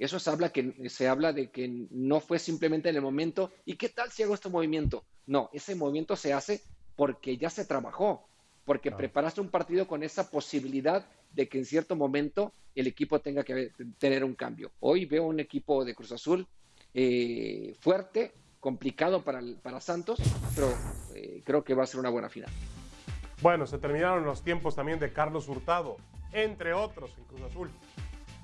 Eso se habla, que, se habla de que no fue simplemente en el momento, ¿y qué tal si hago este movimiento? No, ese movimiento se hace porque ya se trabajó, porque preparaste un partido con esa posibilidad de que en cierto momento el equipo tenga que tener un cambio. Hoy veo un equipo de Cruz Azul eh, fuerte, complicado para, para Santos, pero eh, creo que va a ser una buena final. Bueno, se terminaron los tiempos también de Carlos Hurtado, entre otros en Cruz Azul.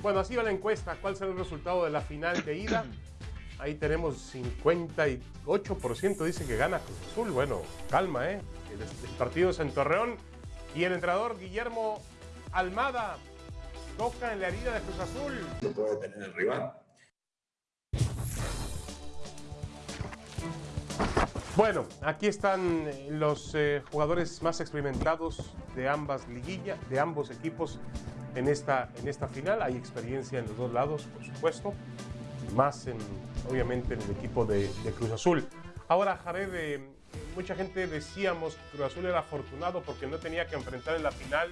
Bueno, así va la encuesta. ¿Cuál será el resultado de la final de ida? Ahí tenemos 58% dice que gana Cruz Azul. Bueno, calma, ¿eh? El, partido es en Torreón. Y el entrenador Guillermo Almada toca en la herida de Cruz Azul. No puede tener el rival. Bueno, aquí están eh, los eh, jugadores más experimentados de ambas liguillas, de ambos equipos en esta, en esta final. Hay experiencia en los dos lados, por supuesto, más en, obviamente en el equipo de, Cruz Azul. Ahora, Jared, eh, mucha gente decíamos que Cruz Azul era afortunado porque no tenía que enfrentar en la final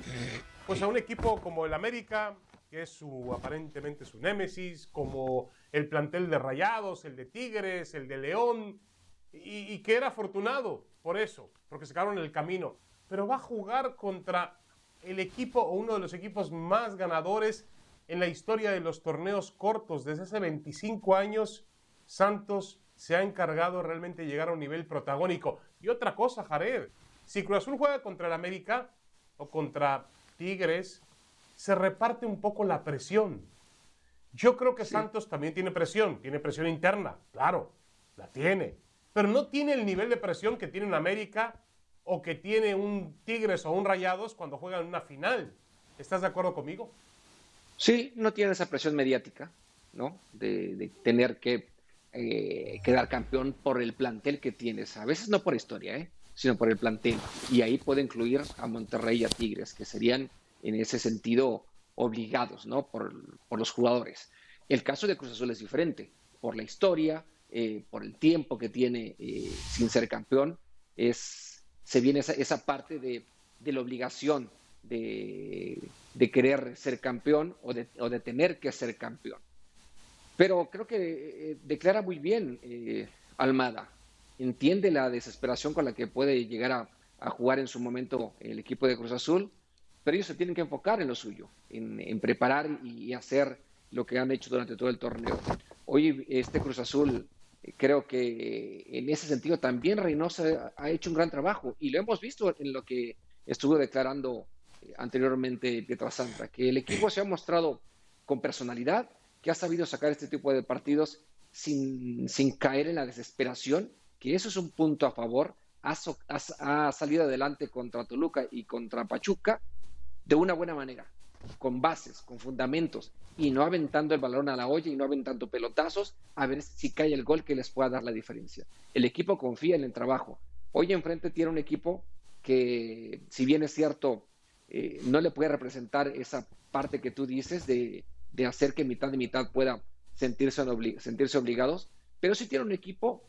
pues a un equipo como el América, que es su aparentemente su némesis, como el plantel de Rayados, el de Tigres, el de León, y, y que era afortunado por eso, porque se quedaron en el camino. Pero va a jugar contra el equipo o uno de los equipos más ganadores en la historia de los torneos cortos. Desde hace 25 años, Santos se ha encargado realmente de llegar a un nivel protagónico. Y otra cosa, Jared, si Cruz Azul juega contra el América o contra Tigres, se reparte un poco la presión. Yo creo que Santos también tiene presión, tiene presión interna, claro, la tiene, pero no tiene el nivel de presión que tiene en América o que tiene un Tigres o un Rayados cuando juegan una final. ¿Estás de acuerdo conmigo? Sí, no tiene esa presión mediática, ¿no? De, tener que eh, quedar campeón por el plantel que tienes. A veces no por historia, ¿eh? sino por el plantel. Y ahí puede incluir a Monterrey y a Tigres, que serían en ese sentido obligados, ¿no? Por, los jugadores. El caso de Cruz Azul es diferente, por la historia, eh, por el tiempo que tiene sin ser campeón, es se viene esa, parte de, la obligación de, querer ser campeón o de, tener que ser campeón. Pero creo que eh, declara muy bien eh, Almada, entiende la desesperación con la que puede llegar a, jugar en su momento el equipo de Cruz Azul, pero ellos se tienen que enfocar en lo suyo, en, preparar y hacer lo que han hecho durante todo el torneo. Hoy este Cruz Azul creo que en ese sentido también Reynosa ha hecho un gran trabajo y lo hemos visto en lo que estuvo declarando eh, anteriormente Pietrasanta, que el equipo se ha mostrado con personalidad, que ha sabido sacar este tipo de partidos sin, caer en la desesperación, que eso es un punto a favor, ha, ha salido adelante contra Toluca y contra Pachuca de una buena manera con bases, con fundamentos, y no aventando el balón a la olla y no aventando pelotazos, a ver si cae el gol que les pueda dar la diferencia. El equipo confía en el trabajo. Hoy enfrente tiene un equipo que, si bien es cierto, eh, no le puede representar esa parte que tú dices de, hacer que mitad de mitad pueda sentirse, sentirse obligados, pero sí tiene un equipo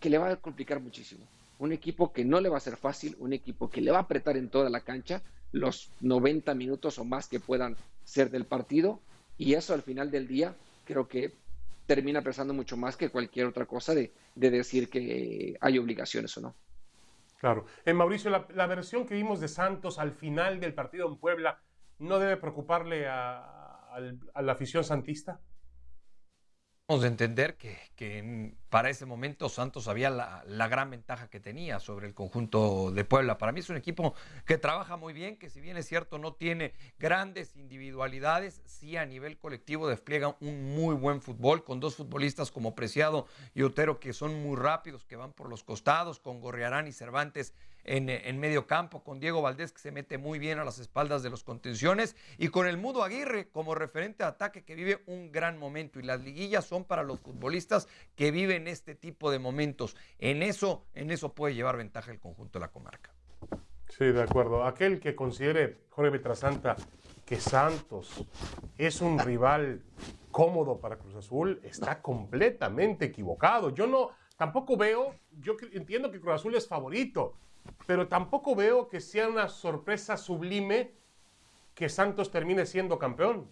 que le va a complicar muchísimo. Un equipo que no le va a ser fácil, un equipo que le va a apretar en toda la cancha, los 90 minutos o más que puedan ser del partido y eso al final del día creo que termina pesando mucho más que cualquier otra cosa de, decir que hay obligaciones o no. Claro. Eh, Mauricio, la, versión que vimos de Santos al final del partido en Puebla, ¿no debe preocuparle a la afición santista? De entender que, para ese momento Santos había la, la, gran ventaja que tenía sobre el conjunto de Puebla. Para mí es un equipo que trabaja muy bien, que si bien es cierto no tiene grandes individualidades, sí a nivel colectivo despliega un muy buen fútbol con dos futbolistas como Preciado y Otero que son muy rápidos, que van por los costados, con Gorriarán y Cervantes en, medio campo, con Diego Valdés que se mete muy bien a las espaldas de los contenciones y con el Mudo Aguirre como referente de ataque que vive un gran momento y las liguillas son para los futbolistas que viven este tipo de momentos. En eso, en eso puede llevar ventaja el conjunto de la comarca. Sí, de acuerdo. Aquel que considere, Jorge Petrasanta, que Santos es un rival cómodo para Cruz Azul, está completamente equivocado. Yo no, tampoco veo, yo entiendo que Cruz Azul es favorito, pero tampoco veo que sea una sorpresa sublime que Santos termine siendo campeón.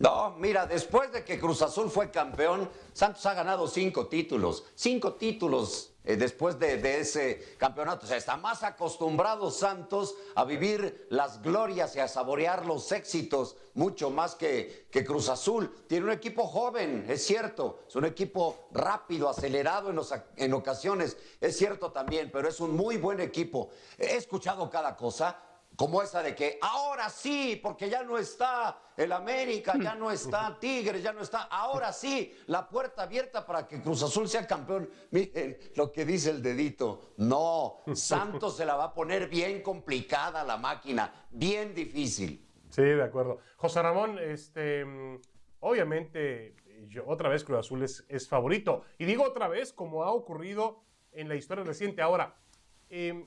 No, mira, después de que Cruz Azul fue campeón, Santos ha ganado cinco títulos. Cinco títulos eh, después de, ese campeonato. O sea, está más acostumbrado Santos a vivir las glorias y a saborear los éxitos, mucho más que, Cruz Azul. Tiene un equipo joven, es cierto. Es un equipo rápido, acelerado en, en ocasiones, es cierto también, pero es un muy buen equipo. He escuchado cada cosa como esa de que ahora sí, porque ya no está el América, ya no está Tigres, ya no está, ahora sí, la puerta abierta para que Cruz Azul sea campeón. Miren lo que dice el dedito. No, Santos se la va a poner bien complicada la máquina, bien difícil. Sí, de acuerdo. José Ramón, este, obviamente, otra vez Cruz Azul es, es, favorito. Y digo otra vez, como ha ocurrido en la historia reciente. Ahora, em,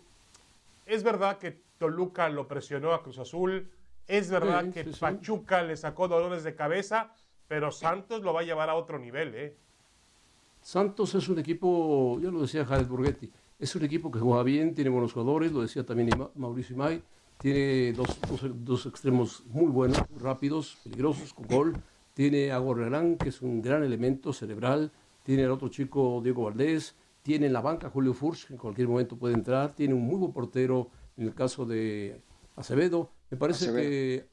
es verdad que Toluca lo presionó a Cruz Azul. Es verdad que Pachuca le sacó dolores de cabeza, pero Santos lo va a llevar a otro nivel. ¿eh? Santos es un equipo, ya lo decía Jared Burgetti, es un equipo que juega bien, tiene buenos jugadores, lo decía también Mauricio Imay, tiene dos, dos, extremos muy buenos, rápidos, peligrosos, con gol. Tiene a Gorrerán, que es un gran elemento cerebral. Tiene al otro chico Diego Valdés. Tiene en la banca Julio Furch, que en cualquier momento puede entrar. Tiene un muy buen portero en el caso de Acevedo. Me parece que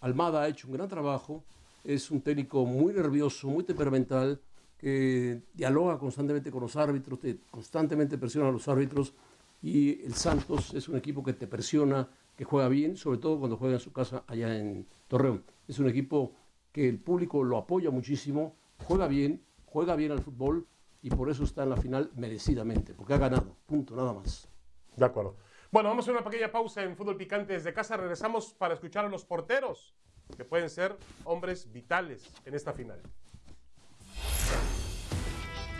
Almada ha hecho un gran trabajo, es un técnico muy nervioso, muy temperamental, que dialoga constantemente con los árbitros, constantemente presiona a los árbitros y el Santos es un equipo que te presiona, que juega bien, sobre todo cuando juega en su casa allá en Torreón. Es un equipo que el público lo apoya muchísimo, juega bien, juega bien al fútbol y por eso está en la final merecidamente, porque ha ganado, punto, nada más. De acuerdo. Bueno, vamos a una pequeña pausa en Fútbol Picante desde casa. Regresamos para escuchar a los porteros, que pueden ser hombres vitales en esta final.